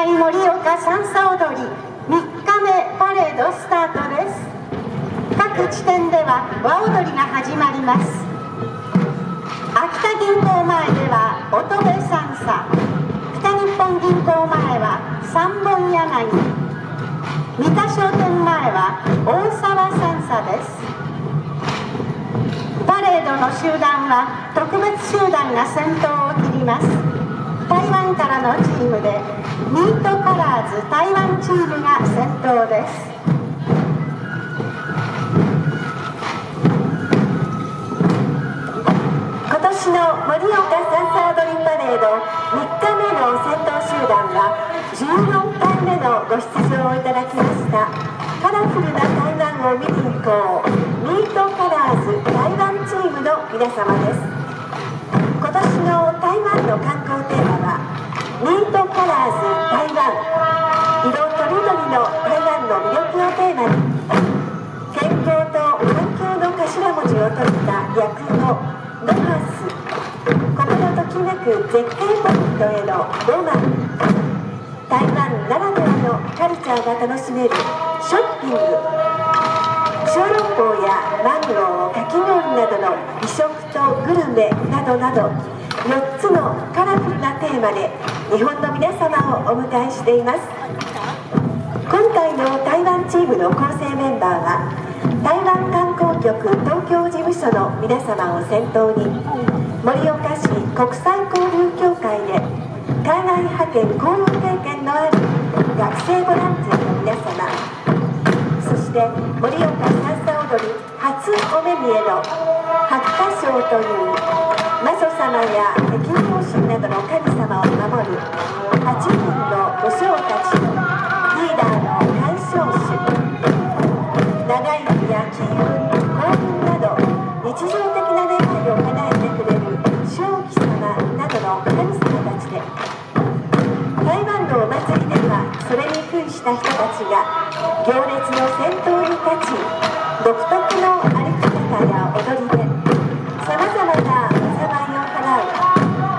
在盛岡三叉踊り3日目パレードスタートです。各地点では和踊りが始まります。秋田銀行前では乙部三叉北日本銀行前は三本柳三田商店前は大沢三叉です。パレードの集団は特別集団が先頭を切ります。台湾からのチームでミートカラーズ台湾チームが先頭です。今年の盛岡サンサードリンパレード3日目の先頭集団は14回目のご出場をいただきました。カラフルな台湾を見に行こうミートカラーズ台湾チームの皆様です。今年の台湾の観光テーマはミートカラーズ台湾。色とりどりの台湾の魅力をテーマに健康と環境の頭文字を取った略語ロハス。心ときめく絶景ポイントへのロマン。台湾ならではのカルチャーが楽しめるショッピング。小籠包やマンゴーかき氷などの美食とグルメなどなど4つのカラフルなテーマで日本の皆様をお迎えしています。今回の台湾チームの構成メンバーは台湾観光局東京事務所の皆様を先頭に盛岡市国際交流協会で海外派遣交流経験のある学生ボランティアの皆様して盛岡三叉踊り初お目見えの白花賞という魔祖様や敵の神などの神様を守る8人の武将たちとリーダーの干渉種長生きや金運幸運など日常的な願いを叶えてくれる正気様などの神様たちで台湾のお祭りではそれにした人たちが行列の先頭に立ち独特の歩き方や踊りでさまざまな災いを払う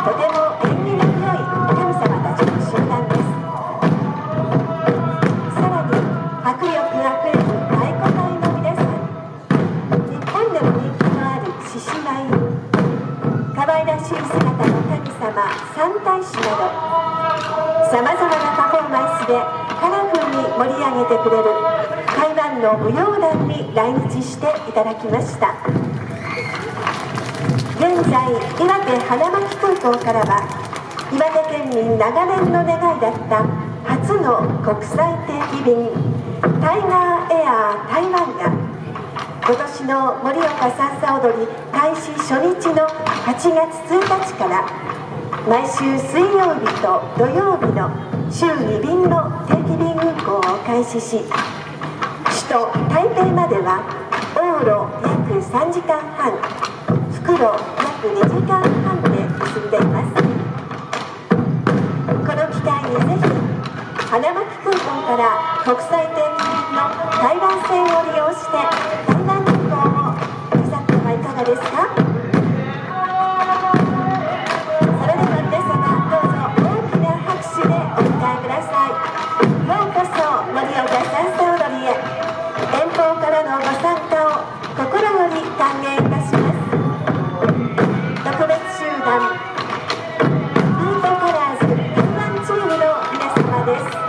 とても縁起の良い神様たちの集団です。さらに迫力あふれる太鼓隊の皆さん日本でも人気のある獅子舞可愛らしい姿の神様三大師などさまざまなパフォーマンスで盛り上げてくれる台湾の舞踊団に来日していただきました。現在岩手花巻空港からは岩手県民長年の願いだった初の国際定期便タイガーエアー台湾が今年の盛岡さんさ踊り開始初日の8月1日から毎週水曜日と土曜日の週2便の定期便運行を開始し首都台北までは往路約3時間半復路約2時間半で結んでいます。この機会にぜひ花巻空港から国際定期便の台湾線を利用して皆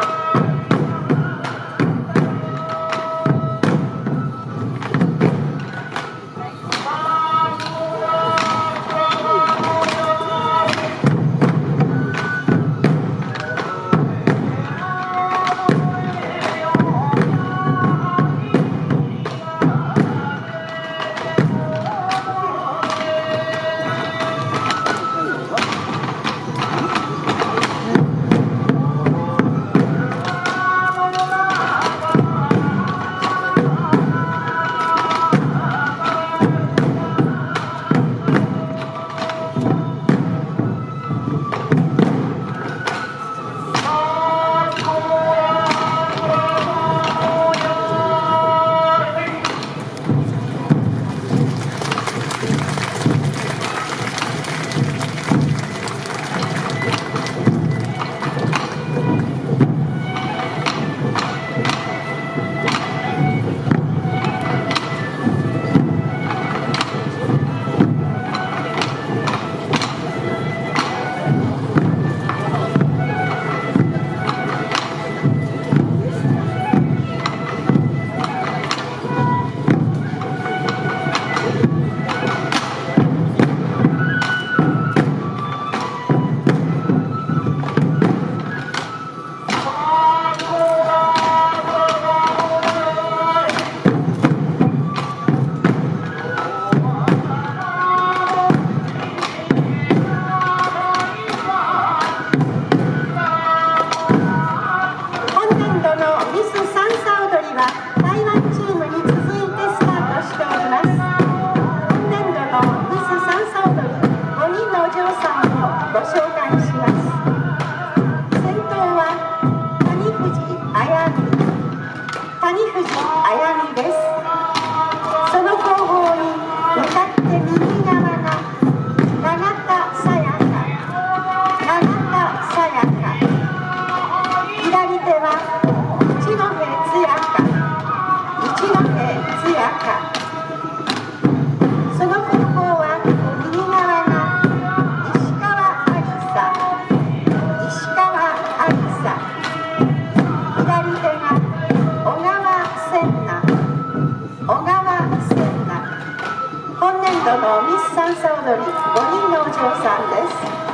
ご紹介します。先頭は谷藤あやみ谷藤あやみです。その後方に向かって右側が奈今年度のミス三叉踊り5人のお嬢さんです。